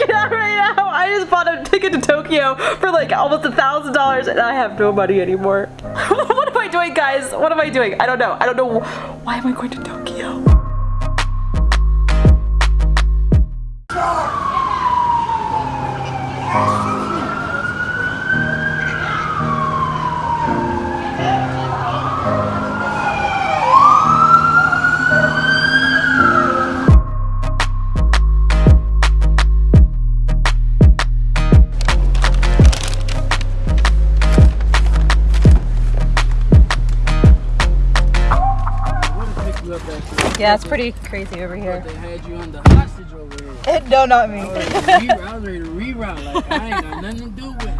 freaking out right now. I just bought a ticket to Tokyo for like almost a thousand dollars and I have no money anymore. what am I doing guys? What am I doing? I don't know. I don't know. Why am I going to Tokyo? Yeah, it's pretty crazy over here. They had you on the hostage over here. It, no, not me. Oh, I was, re- I was ready to reroute. Like, I ain't got nothing to do with it.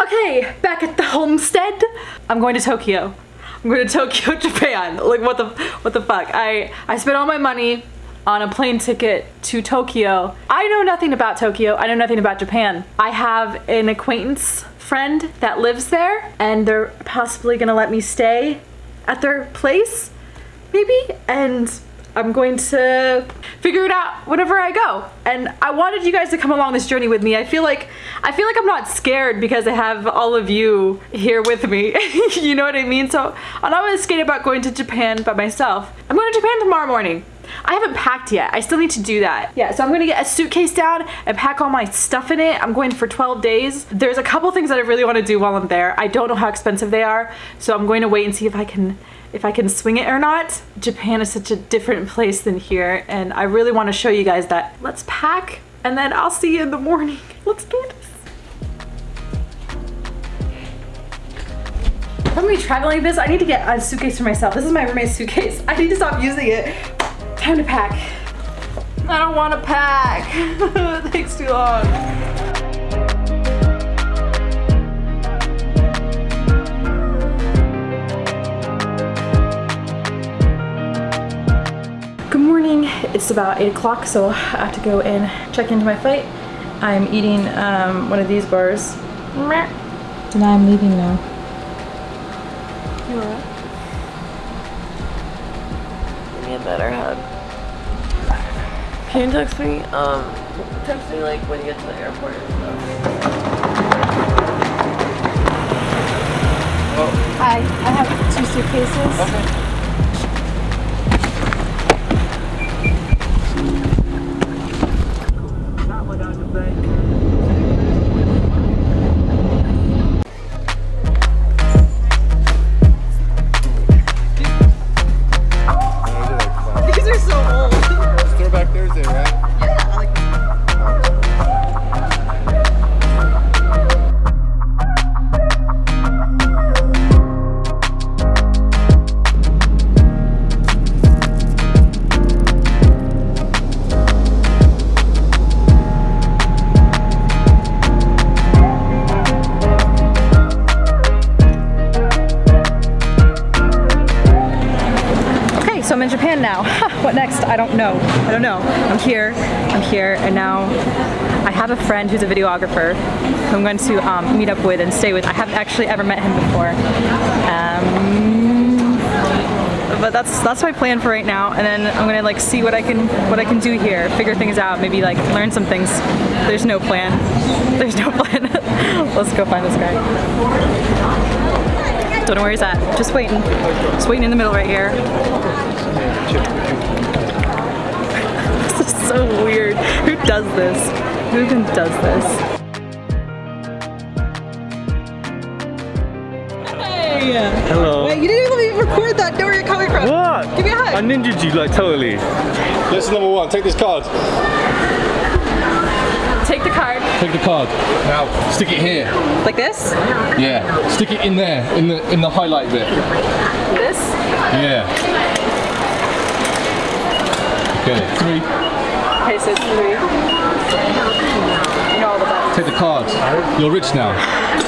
Okay, back at the homestead. I'm going to Tokyo. I'm going to Tokyo, Japan. Like what the what the fuck? I I spent all my money on a plane ticket to Tokyo. I know nothing about Tokyo. I know nothing about Japan. I have an acquaintance friend that lives there and they're possibly to let me stay at their place maybe and I'm going to figure it out whenever I go. And I wanted you guys to come along this journey with me. I feel like I feel like I'm not scared because I have all of you here with me. you know what I mean? So I'm not really scared about going to Japan by myself. I'm going to Japan tomorrow morning. I haven't packed yet. I still need to do that. Yeah, so I'm gonna get a suitcase down and pack all my stuff in it. I'm going for 12 days. There's a couple things that I really wanna do while I'm there. I don't know how expensive they are, so I'm going to wait and see if I can if I can swing it or not. Japan is such a different place than here and I really want to show you guys that. Let's pack and then I'll see you in the morning. Let's do this. If I'm gonna be traveling this, I need to get a suitcase for myself. This is my roommate's suitcase. I need to stop using it. Time to pack. I don't want to pack. it takes too long. Good morning. It's about 8 o'clock, so I have to go and check into my flight. I'm eating um, one of these bars. And I'm leaving now. You alright? Give me a better hug. Can you text me? Um, text me like when you get to the airport and stuff. Hi, I have two suitcases. Okay. Next? I don't know. I don't know. I'm here. I'm here, and now I have a friend who's a videographer who I'm going to um, meet up with and stay with. I haven't actually ever met him before. Um, but that's that's my plan for right now and then I'm gonna like see what I can what I can do here figure things out maybe like learn some things there's no plan there's no plan let's go find this guy don't know where he's at. Just waiting. Just waiting in the middle right here. This is so weird. Who does this? Who even does this? Hey! Hello. Wait, you didn't even let me record that. Know where you're coming from. What? Give me a hug. I ninja you like totally. Lesson number one, take this card. Take the card. Take the card. Now, stick it here. Like this? Yeah. Stick it in there, in the in the highlight bit. This? Yeah. Okay, three. Okay, so three. You know all the buttons. Take the cards. You're rich now.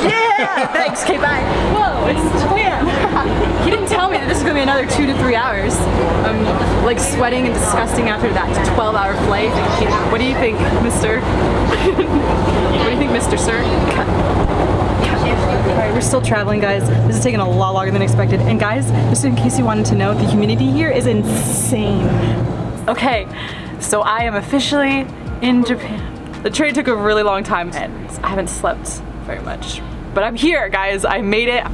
Yeah! Thanks, okay, bye. Whoa, it's Japan. he didn't tell me that this is gonna be another two to three hours. I'm like sweating and disgusting after that 12 hour flight. What do you think, mister? what do you think, Mr. Sir? Alright, we're still traveling, guys. This is taking a lot longer than expected. And guys, just in case you wanted to know, the humidity here is insane. Okay, so I am officially in Japan. The train took a really long time and I haven't slept very much. But I'm here, guys. I made it.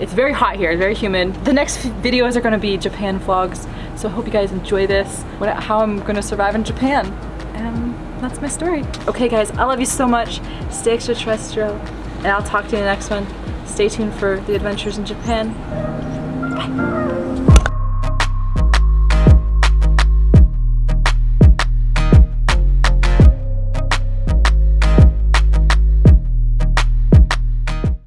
It's very hot here, very humid. The next videos are gonna be Japan vlogs. So I hope you guys enjoy this, what, how I'm gonna survive in Japan. And that's my story. Okay guys, I love you so much. Stay extraterrestrial. And I'll talk to you in the next one. Stay tuned for the adventures in Japan. Bye.